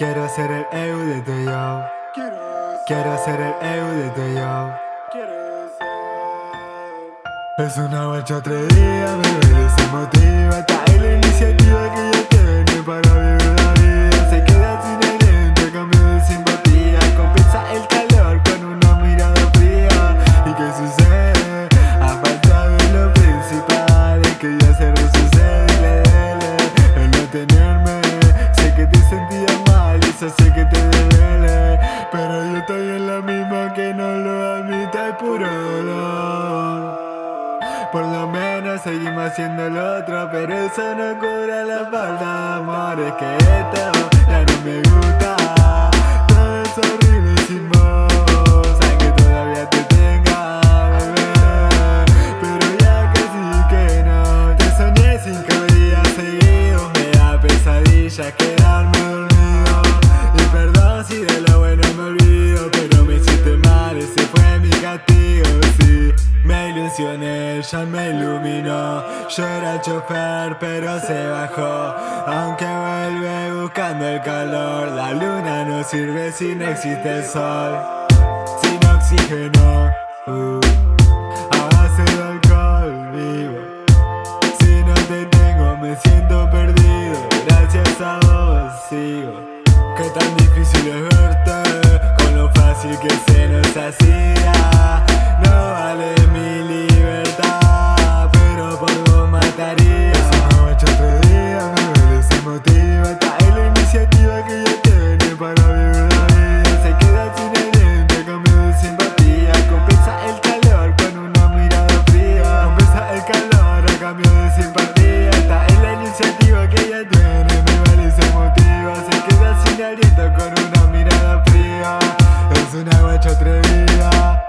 Quiero ser el EU de tu yo. Quiero ser el EU de tu yo. Es una guacha atrevida, me sé que te duele Pero yo estoy en la misma que no lo admite, puro dolor. Por lo menos seguimos haciendo lo otro Pero eso no cura la falta de amor Es que esto Ilusioné ella me iluminó. Yo era chofer pero se bajó. Aunque vuelve buscando el calor La luna no sirve si no existe el sol. Sin oxígeno uh, A base de alcohol vivo. Si no te tengo me siento perdido. Gracias a vos sigo. Qué tan difícil es verte Con lo fácil que se atrevida, es una guacha atrevida.